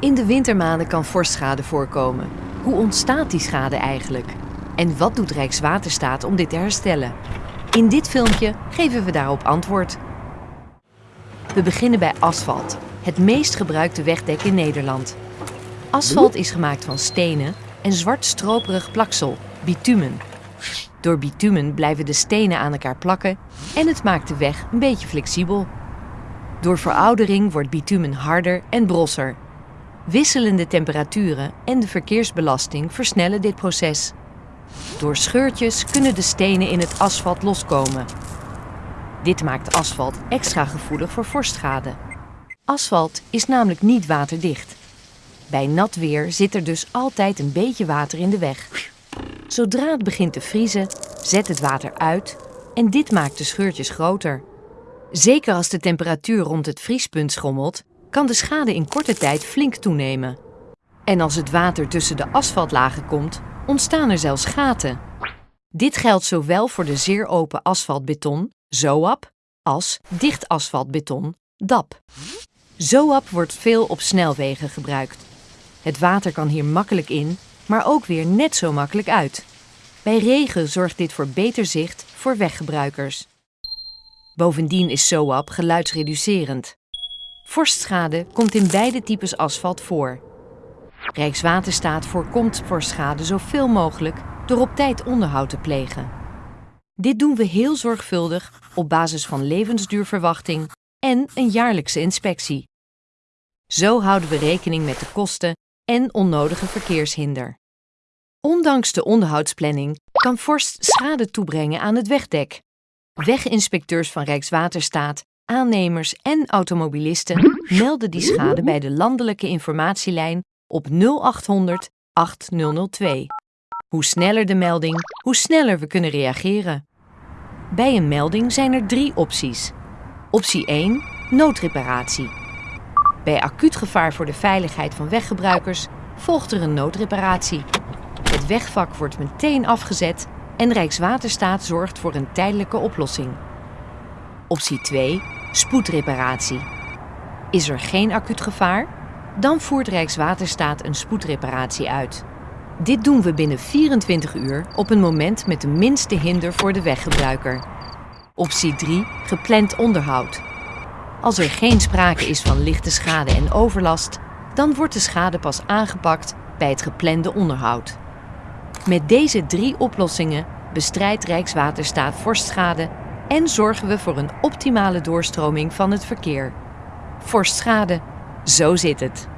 In de wintermaanden kan vorstschade voorkomen. Hoe ontstaat die schade eigenlijk? En wat doet Rijkswaterstaat om dit te herstellen? In dit filmpje geven we daarop antwoord. We beginnen bij asfalt, het meest gebruikte wegdek in Nederland. Asfalt is gemaakt van stenen en zwart stroperig plaksel, bitumen. Door bitumen blijven de stenen aan elkaar plakken en het maakt de weg een beetje flexibel. Door veroudering wordt bitumen harder en brosser. Wisselende temperaturen en de verkeersbelasting versnellen dit proces. Door scheurtjes kunnen de stenen in het asfalt loskomen. Dit maakt asfalt extra gevoelig voor vorstschade. Asfalt is namelijk niet waterdicht. Bij nat weer zit er dus altijd een beetje water in de weg. Zodra het begint te vriezen, zet het water uit en dit maakt de scheurtjes groter. Zeker als de temperatuur rond het vriespunt schommelt, kan de schade in korte tijd flink toenemen. En als het water tussen de asfaltlagen komt, ontstaan er zelfs gaten. Dit geldt zowel voor de zeer open asfaltbeton, ZOAP, als dicht asfaltbeton, DAP. ZOAP wordt veel op snelwegen gebruikt. Het water kan hier makkelijk in, maar ook weer net zo makkelijk uit. Bij regen zorgt dit voor beter zicht voor weggebruikers. Bovendien is ZOAP geluidsreducerend. Vorstschade komt in beide types asfalt voor. Rijkswaterstaat voorkomt vorstschade zoveel mogelijk door op tijd onderhoud te plegen. Dit doen we heel zorgvuldig op basis van levensduurverwachting en een jaarlijkse inspectie. Zo houden we rekening met de kosten en onnodige verkeershinder. Ondanks de onderhoudsplanning kan vorst schade toebrengen aan het wegdek. Weginspecteurs van Rijkswaterstaat, aannemers en automobilisten melden die schade bij de landelijke informatielijn op 0800 8002. Hoe sneller de melding, hoe sneller we kunnen reageren. Bij een melding zijn er drie opties. Optie 1: noodreparatie. Bij acuut gevaar voor de veiligheid van weggebruikers volgt er een noodreparatie. Het wegvak wordt meteen afgezet en Rijkswaterstaat zorgt voor een tijdelijke oplossing. Optie 2: spoedreparatie. Is er geen acuut gevaar? Dan voert Rijkswaterstaat een spoedreparatie uit. Dit doen we binnen 24 uur op een moment met de minste hinder voor de weggebruiker. Optie 3: gepland onderhoud. Als er geen sprake is van lichte schade en overlast, dan wordt de schade pas aangepakt bij het geplande onderhoud. Met deze drie oplossingen bestrijdt Rijkswaterstaat vorstschade en zorgen we voor een optimale doorstroming van het verkeer. Vorstschade, zo zit het.